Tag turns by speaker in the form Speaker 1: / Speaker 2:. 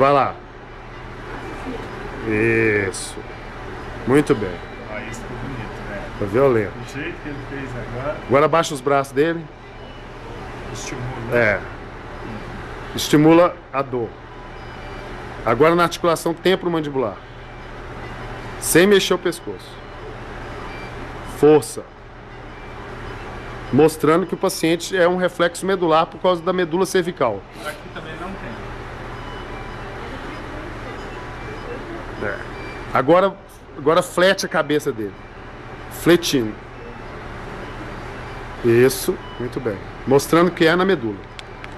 Speaker 1: Vai lá. Isso. Muito bem.
Speaker 2: Ó, ficou bonito, né?
Speaker 1: Tá violento.
Speaker 2: Do jeito que ele fez agora,
Speaker 1: Agora abaixa os braços dele.
Speaker 2: estimula.
Speaker 1: É. Estimula a dor. Agora na articulação temporomandibular. Sem mexer o pescoço. Força. Mostrando que o paciente é um reflexo medular por causa da medula cervical.
Speaker 2: Aqui também
Speaker 1: É. Agora, agora flete a cabeça dele. Fletindo. Isso, muito bem. Mostrando que é na medula.